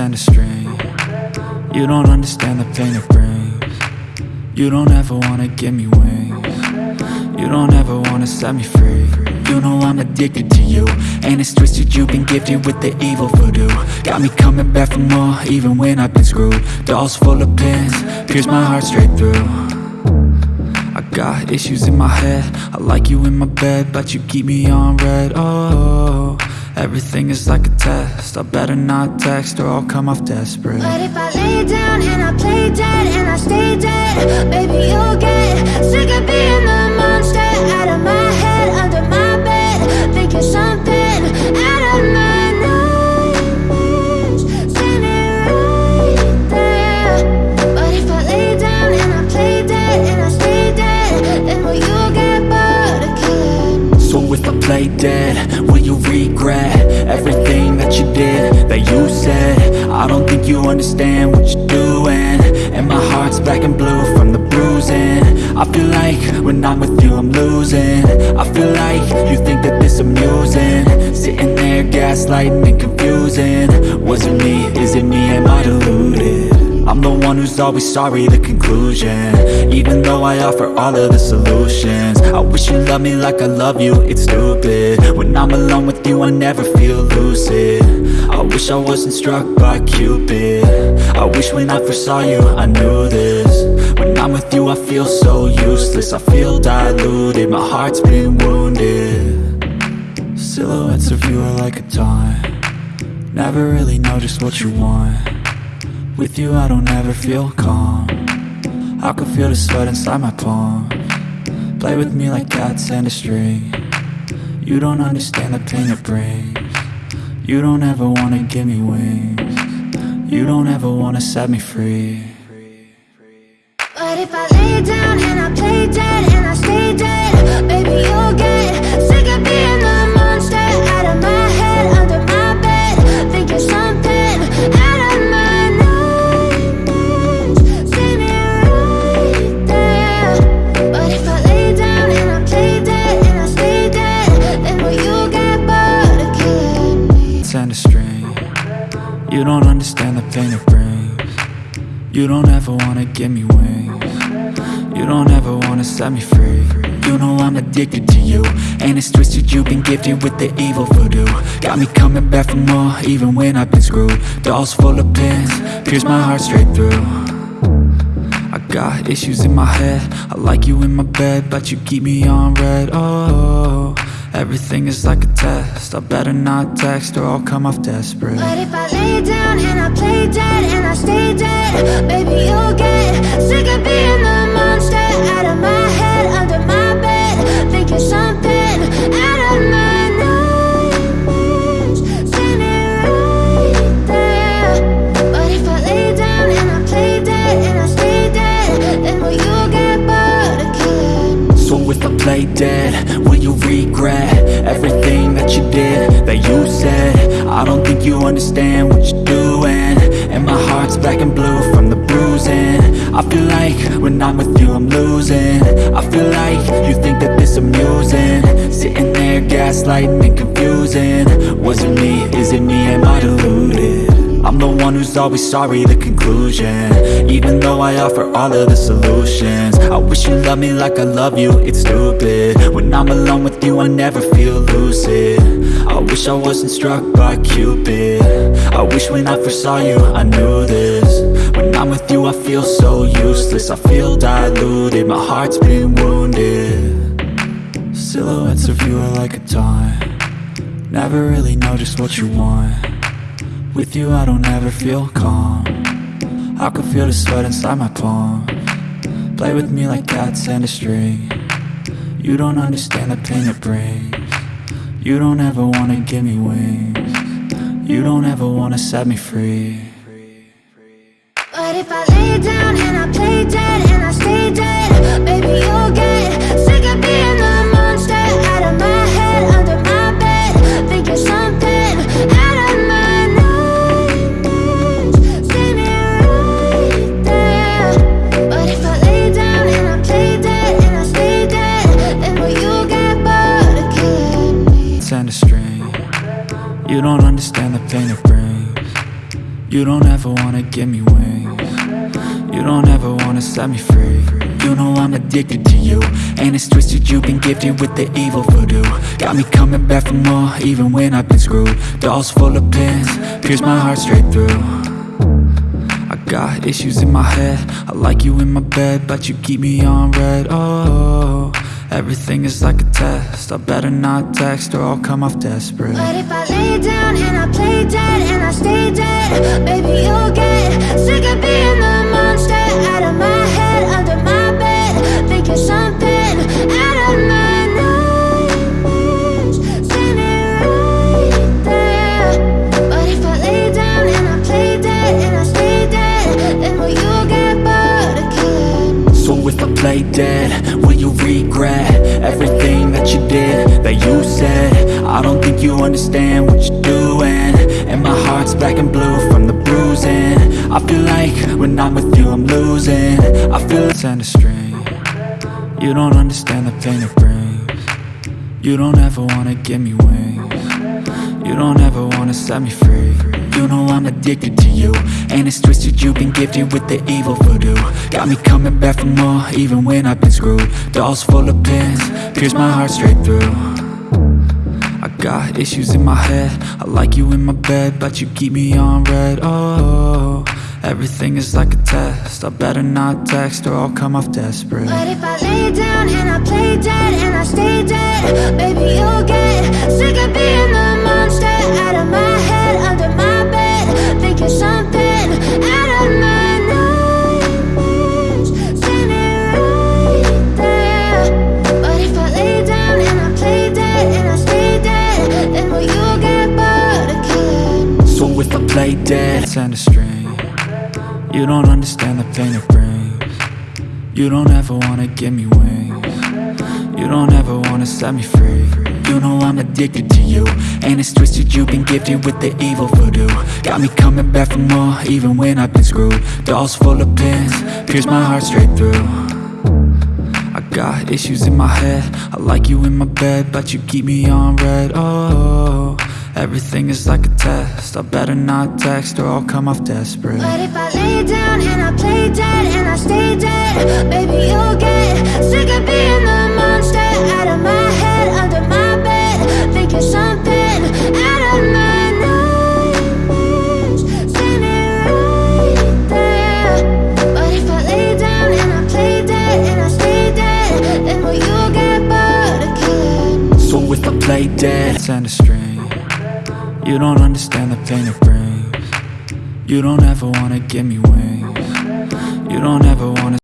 and a string You don't understand the pain it brings. You don't ever wanna give me wings. You don't ever wanna set me free. You know I'm addicted to you. And it's twisted you've been gifted with the evil voodoo. Got me coming back for more even when I've been screwed. Dolls full of pins, pierce my heart straight through. I got issues in my head. I like you in my bed But you keep me on read. Oh, everything is like a test. I better not text or I'll come off desperate. But if I lay down and I play dead and I stay dead Baby, you'll get sick of being the monster Out of my head, under my bed Thinking something out of my nightmares. Standing right there. But if I lay down and I play dead and I stay dead Then will you get bored of killing me? So if I play dead, will you regret Everything that you did, that you said. I don't think you understand what you're doing. And my heart's black and blue from the bruising. I feel like when I'm with you I'm losing. I feel like you think that this amusing. Sitting there gaslighting and confusing. Was it me, is it me, am I deluded? I'm the one who's always sorry, the conclusion. Even though I offer all of the solutions. I wish you loved me like I love you, it's stupid. When I'm alone with you, I never feel lucid. I wish I wasn't struck by Cupid. I wish when I first saw you, I knew this. When I'm with you, I feel so useless. I feel diluted, my heart's been wounded. Silhouettes of you are like a taunt. Never really know just what you want with you I don't ever feel calm. I can feel the sweat inside my palm. Play with me like cats and a string. You don't understand the pain it brings. You don't ever wanna give me wings. You don't ever wanna set me free. But if I lay down and I play dead and I stay dead Baby, You don't understand the pain it brings. You don't ever wanna give me wings. You don't ever wanna set me free. You know I'm addicted to you And it's twisted you've been gifted with the evil voodoo. Got me coming back for more even when I've been screwed. Dolls full of pins, pierce my heart straight through. I got issues in my head. I like you in my bed But you keep me on read. Oh, everything is like a test. I better not text or I'll come off desperate. But if I lay down and I play dead and I stay dead Baby, you'll get sick of being the monster Out of my head, under my bed Thinking something that you said. I don't think you understand what you're doing. And my heart's black and blue from the bruising. I feel like when I'm with you I'm losing. I feel like you think that this amusing. Sitting there gaslighting and confusing. Was it me, is it me, am I deluded? I'm the one who's always sorry, the conclusion. Even though I offer all of the solutions. I wish you loved me like I love you, it's stupid. When I'm alone with you, I never feel lucid I wish I wasn't struck by Cupid. I wish when I first saw you, I knew this. When I'm with you, I feel so useless. I feel diluted, my heart's been wounded. Silhouettes of you are like a taunt. Never really know just what you want. With you I don't ever feel calm. I can feel the sweat inside my palm. Play with me like cats and a string. You don't understand the pain it brings You don't ever wanna give me wings. You don't ever wanna set me free. But if I lay down and I play dead and I stay dead Baby, you'll get You don't ever wanna give me wings. You don't ever wanna set me free. You know I'm addicted to you And it's twisted, you've been gifted with the evil voodoo. Got me coming back for more, even when I've been screwed. Dolls full of pins, pierce my heart straight through. I got issues in my head. I like you in my bed, but you keep me on read. Oh, everything is like a test. I better not text or I'll come off desperate. But if I lay down and I play dead and I stay dead Play dead, will you regret Everything that you did, that you said? I don't think you understand what you're doing. And my heart's black and blue from the bruising. I feel like when I'm with you I'm losing. I feel it's a string. You don't understand the pain it brings. You don't ever wanna give me wings. You don't ever wanna set me free You know I'm addicted to you And it's twisted, you've been gifted with the evil voodoo. Got me coming back for more, even when I've been screwed. Dolls full of pins, pierce my heart straight through. I got issues in my head I like you in my bed, but you keep me on read. Oh, everything is like a test I better not text or I'll come off desperate. But if I lay down and I play dead and I stay dead Baby, you'll get sick of being the end a string You don't understand the pain it brings. You don't ever wanna give me wings. You don't ever wanna set me free. You know I'm addicted to you And it's twisted, you've been gifted with the evil voodoo. Got me coming back for more, even when I've been screwed. Dolls full of pins, pierce my heart straight through. I got issues in my head. I like you in my bed, but you keep me on read. Oh, everything is like a test. I better not text or I'll come off desperate. But if I lay down and I play dead and I stay dead Baby, you'll get sick of being the monster Out of my head, under my bed Thinking something out of my nightmares. Standing right there. But if I lay down and I play dead and I stay dead Then will you get bored So if I play dead, it's end a string You don't understand the pain it brings. You don't ever wanna give me wings. You don't ever wanna